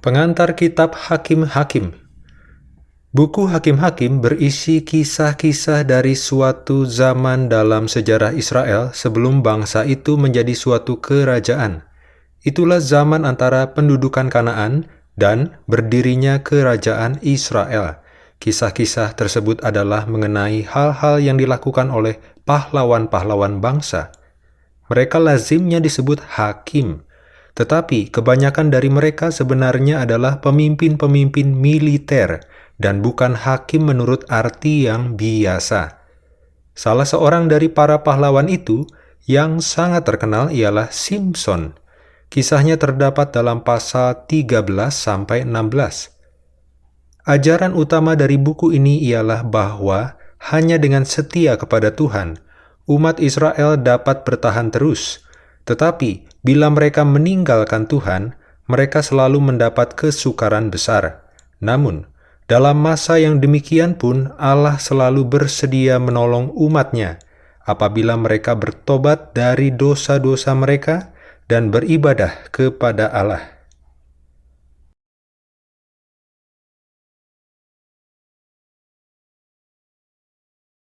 Pengantar Kitab Hakim-Hakim Buku Hakim-Hakim berisi kisah-kisah dari suatu zaman dalam sejarah Israel sebelum bangsa itu menjadi suatu kerajaan. Itulah zaman antara pendudukan Kanaan dan berdirinya kerajaan Israel. Kisah-kisah tersebut adalah mengenai hal-hal yang dilakukan oleh pahlawan-pahlawan bangsa. Mereka lazimnya disebut hakim, tetapi kebanyakan dari mereka sebenarnya adalah pemimpin-pemimpin militer dan bukan hakim menurut arti yang biasa. Salah seorang dari para pahlawan itu yang sangat terkenal ialah Simpson. Kisahnya terdapat dalam pasal 13 sampai 16. Ajaran utama dari buku ini ialah bahwa hanya dengan setia kepada Tuhan, umat Israel dapat bertahan terus. Tetapi Bila mereka meninggalkan Tuhan, mereka selalu mendapat kesukaran besar. Namun, dalam masa yang demikian pun Allah selalu bersedia menolong umatnya apabila mereka bertobat dari dosa-dosa mereka dan beribadah kepada Allah.